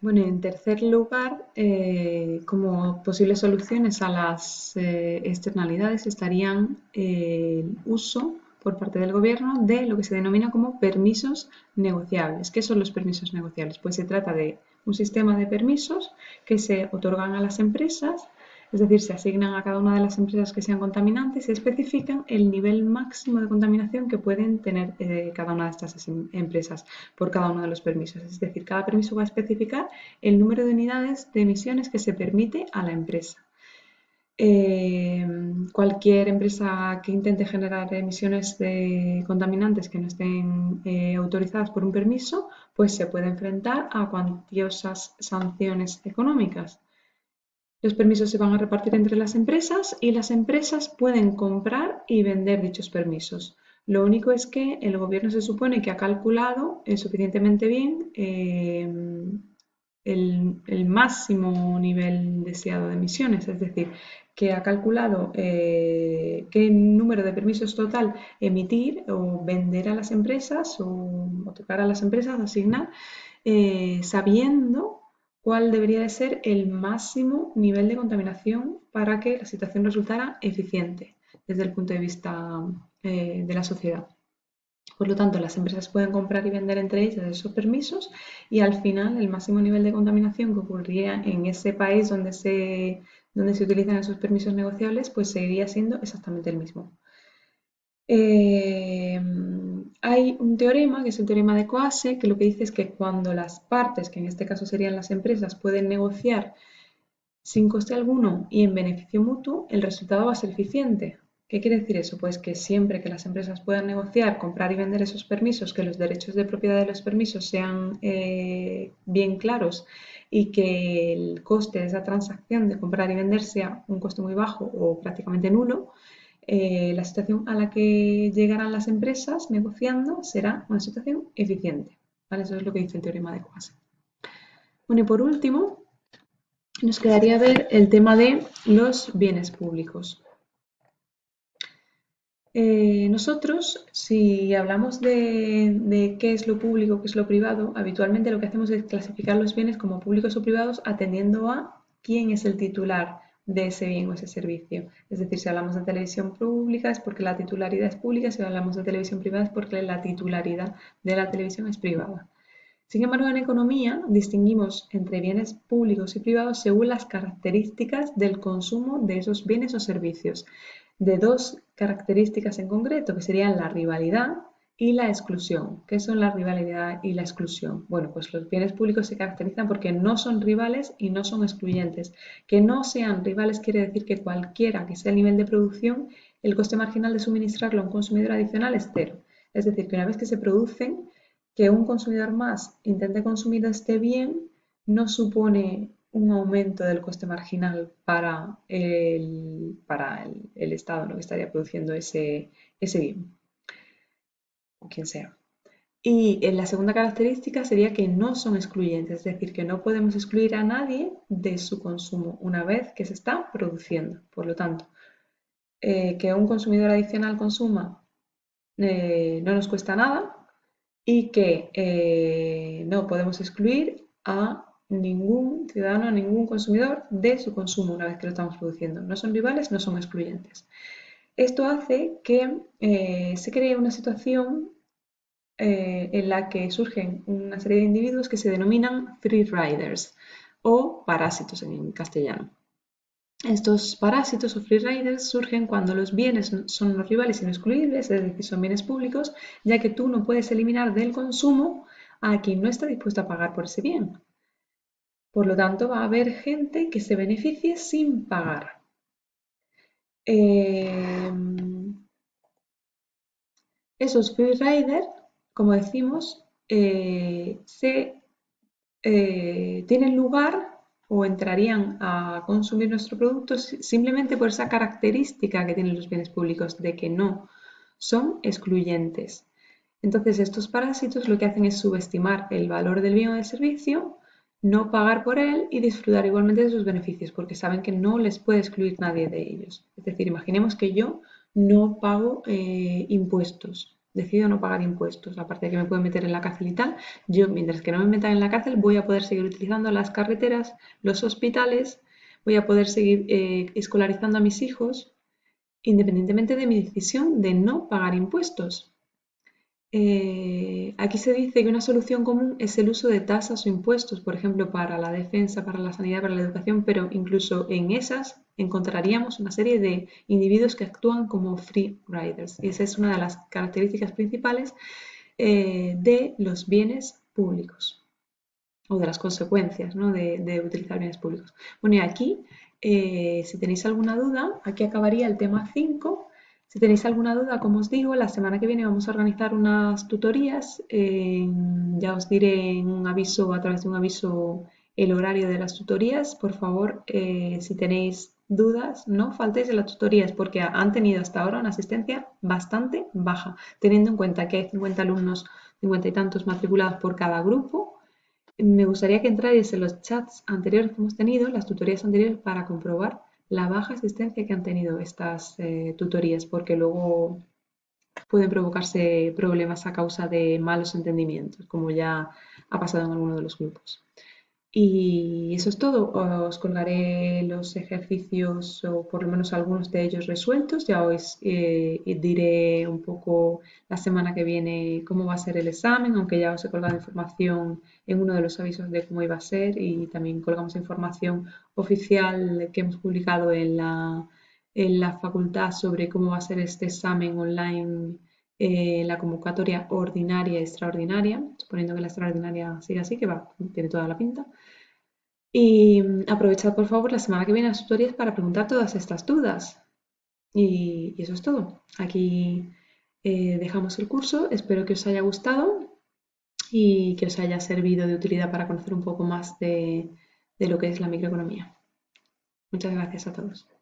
Bueno, en tercer lugar, eh, como posibles soluciones a las eh, externalidades estarían el uso por parte del gobierno de lo que se denomina como permisos negociables. ¿Qué son los permisos negociables? Pues se trata de un sistema de permisos que se otorgan a las empresas es decir, se asignan a cada una de las empresas que sean contaminantes y especifican el nivel máximo de contaminación que pueden tener eh, cada una de estas em, empresas por cada uno de los permisos. Es decir, cada permiso va a especificar el número de unidades de emisiones que se permite a la empresa. Em, cualquier empresa que intente generar emisiones de contaminantes que no estén eh, autorizadas por un permiso, pues se puede enfrentar a cuantiosas sanciones económicas. Los permisos se van a repartir entre las empresas y las empresas pueden comprar y vender dichos permisos. Lo único es que el gobierno se supone que ha calculado suficientemente bien eh, el, máximo nivel deseado de emisiones, es decir, que ha calculado eh, qué número de permisos total emitir o vender a las empresas o tocar a las empresas, asignar, eh, sabiendo cuál debería de ser el máximo nivel de contaminación para que la situación resultara eficiente desde el punto de vista eh, de la sociedad. Por lo tanto, las empresas pueden comprar y vender entre ellas esos permisos y al final el máximo nivel de contaminación que ocurriría en ese país donde se, donde se utilizan esos permisos negociables, pues seguiría siendo exactamente el mismo. Eh, hay un teorema, que es el teorema de Coase, que lo que dice es que cuando las partes, que en este caso serían las empresas, pueden negociar sin coste alguno y en beneficio mutuo, el resultado va a ser eficiente. ¿Qué quiere decir eso? Pues que siempre que las empresas puedan negociar, comprar y vender esos permisos, que los derechos de propiedad de los permisos sean eh, bien claros y que el coste de esa transacción de comprar y vender sea un coste muy bajo o prácticamente nulo, eh, la situación a la que llegarán las empresas negociando será una situación eficiente. Eso es lo que dice el teorema de Coase. Bueno, y por último, nos quedaría ver el tema de los bienes públicos. Eh, nosotros, si hablamos de, de, qué es lo público, qué es lo privado, habitualmente lo que hacemos es clasificar los bienes como públicos o privados atendiendo a quién es el titular de ese bien o ese servicio. Es decir, si hablamos de televisión pública es porque la titularidad es pública, si hablamos de televisión privada es porque la titularidad de la televisión es privada. Sin embargo, en economía distinguimos entre bienes públicos y privados según las características del consumo de esos bienes o servicios, de dos características en concreto, que serían la rivalidad y la exclusión. ¿Qué son la rivalidad y la exclusión? Bueno, pues los bienes públicos se caracterizan porque no son rivales y no son excluyentes. Que no sean rivales quiere decir que cualquiera que sea el nivel de producción, el coste marginal de suministrarlo a un consumidor adicional es cero. Es decir, que una vez que se producen, que un consumidor más intente consumir este bien no supone un aumento del coste marginal para el, para el, Estado ¿no? que estaría produciendo ese, ese bien o quien sea. Y en la segunda característica sería que no son excluyentes, es decir, que no podemos excluir a nadie de su consumo una vez que se está produciendo. Por lo tanto, eh, que un consumidor adicional consuma eh, no nos cuesta nada y que eh, no podemos excluir a ningún ciudadano, a ningún consumidor de su consumo una vez que lo estamos produciendo. No son rivales, no son excluyentes. Esto hace que eh, se cree una situación eh, en la que surgen una serie de individuos que se denominan free riders o parásitos en castellano. Estos parásitos o free riders surgen cuando los bienes son los rivales y no excluibles, es decir, son bienes públicos, ya que tú no puedes eliminar del consumo a quien no está dispuesto a pagar por ese bien. Por lo tanto, va a haber gente que se beneficie sin pagar. Em, esos freeriders, como decimos, eh, se, eh, tienen lugar o entrarían a consumir nuestro producto simplemente por esa característica que tienen los bienes públicos de que no son excluyentes. Entonces, estos parásitos lo que hacen es subestimar el valor del bien o del servicio no pagar por él y disfrutar igualmente de sus beneficios, porque saben que no les puede excluir nadie de ellos. Es decir, imaginemos que yo no pago eh, impuestos, decido no pagar impuestos, aparte de que me pueden meter en la cárcel y tal, yo mientras que no me metan en la cárcel voy a poder seguir utilizando las carreteras, los hospitales, voy a poder seguir eh, escolarizando a mis hijos, independientemente de mi decisión de no pagar impuestos. Eh, aquí se dice que una solución común es el uso de tasas o impuestos, por ejemplo, para la defensa, para la sanidad, para la educación, pero incluso en esas encontraríamos una serie de individuos que actúan como free riders. Y esa es una de las características principales eh, de los bienes públicos o de las consecuencias de, utilizar bienes públicos. Bueno, y aquí, eh, si tenéis alguna duda, aquí acabaría el tema 5 si tenéis alguna duda, como os digo, la semana que viene vamos a organizar unas tutorías. ya os diré en un aviso, a través de un aviso, el horario de las tutorías. Por favor, eh, si tenéis dudas, no faltéis de las tutorías porque han tenido hasta ahora una asistencia bastante baja, teniendo en cuenta que hay 50 alumnos, 50 y tantos matriculados por cada grupo. Me gustaría que entráis en los chats anteriores que hemos tenido, las tutorías anteriores, para comprobar la baja asistencia que han tenido estas eh, tutorías, porque luego pueden provocarse problemas a causa de malos entendimientos, como ya ha pasado en alguno de los grupos. Y eso es todo. Os colgaré los ejercicios o por lo menos algunos de ellos resueltos. Ya os eh, diré un poco la semana que viene cómo va a ser el examen, aunque ya os he colgado información en uno de los avisos de cómo iba a ser y también colgamos información oficial que hemos publicado en la, en la facultad sobre cómo va a ser este examen online eh, la convocatoria ordinaria y extraordinaria, suponiendo que la extraordinaria siga así, que va, tiene toda la pinta. Y mm, aprovechad por favor la semana que viene las tutorías para preguntar todas estas dudas. Y, eso es todo. Aquí eh, dejamos el curso. Espero que os haya gustado y que os haya servido de utilidad para conocer un poco más de lo que es la microeconomía. Muchas gracias a todos.